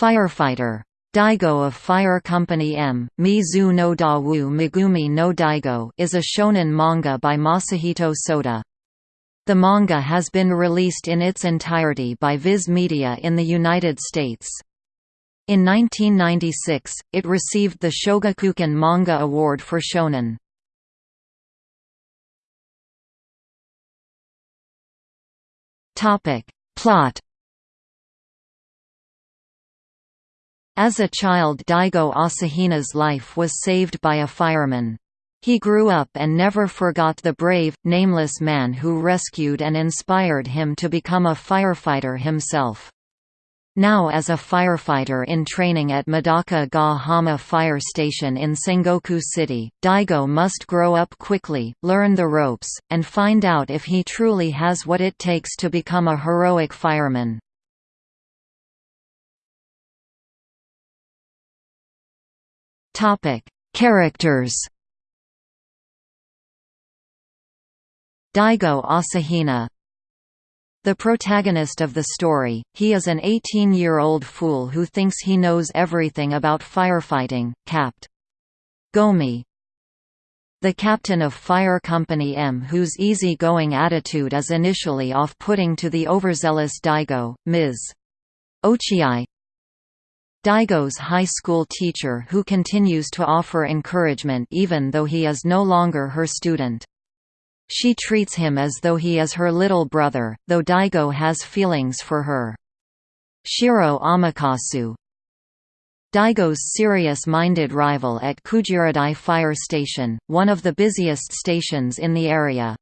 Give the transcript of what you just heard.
Firefighter. Daigo of Fire Company M, Mizu no Dawu Megumi no Daigo is a shonen manga by Masahito Soda. The manga has been released in its entirety by Viz Media in the United States. In 1996, it received the Shogakukan Manga Award for Shonen. Plot As a child Daigo Asahina's life was saved by a fireman. He grew up and never forgot the brave, nameless man who rescued and inspired him to become a firefighter himself. Now as a firefighter in training at Madaka ga Hama Fire Station in Sengoku City, Daigo must grow up quickly, learn the ropes, and find out if he truly has what it takes to become a heroic fireman. Topic: Characters. Daigo Asahina The protagonist of the story, he is an 18-year-old fool who thinks he knows everything about firefighting, Capt. Gomi the captain of Fire Company M whose easy-going attitude is initially off-putting to the overzealous Daigo, Ms. Ochiai Daigo's high school teacher who continues to offer encouragement even though he is no longer her student. She treats him as though he is her little brother, though Daigo has feelings for her. Shiro Amakasu Daigo's serious-minded rival at Kujiradai Fire Station, one of the busiest stations in the area.